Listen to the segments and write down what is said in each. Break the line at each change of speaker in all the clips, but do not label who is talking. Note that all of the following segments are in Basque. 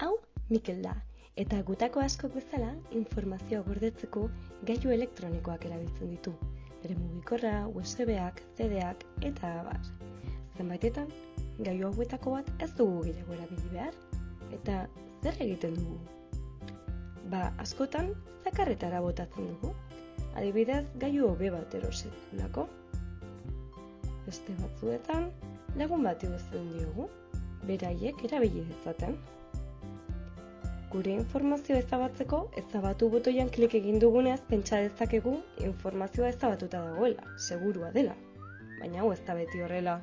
Hau, Mikel da, eta gutako askok bezala informazioa gordetzeko gailu elektronikoak erabiltzen ditu. Bere mugikorra, USB-ak, CD-ak eta abar. Zenbaitetan, gailu hauetako bat ez dugu gehiago erabili behar. Eta zer egiten dugu? Ba, askotan, zakarretara botatzen dugu. Adibidez, gailu hobe bat erosetulako. Beste batzuetan, lagun bat igozten diogu, beraiek erabili dezaten. Gure informazioa ezabatzeko, ezabatu botoian klik egin dugunez pentsa dezakegu informazioa ezabatuta dagoela, segurua dela. Baina hau ez da beti horrela.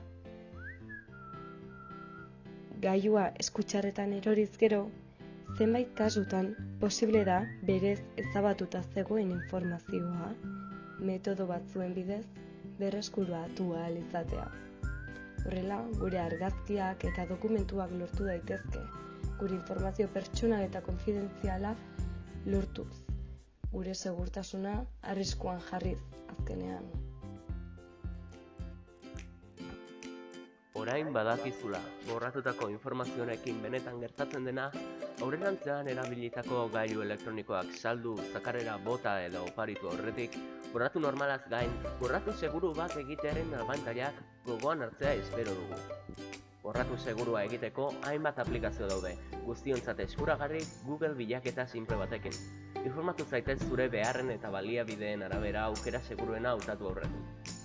Gailua eskutxarretan eroriz gero, zenbait kasutan posible da berez ezabatuta zegoen informazioa metodo batzuen bidez berreskuratu ahal izatea. Horrela, gure argazkiak eta dokumentuak lortu daitezke, gure informazio pertsonal eta konfidentziala lortuz. Gure segurtasuna arriskuan jarriz azkenean.
Orain badakizula, borratutako informazioarekin benetan gertatzen dena, aurrerantzean erabilitako gailu elektronikoak saldu, zakarera bota edo oparitu horretik, borratu normalaz gain, borratu seguru bat egitearen abantailak gogoan hartzea espero dugu. Borratu segurua egiteko hainbat aplikazio daude, guztiontzat eskuragarri Google bilaketa simple batekin. Informatu zaitez zure beharren eta baliabideen arabera aukera seguruena hautatu aurretik.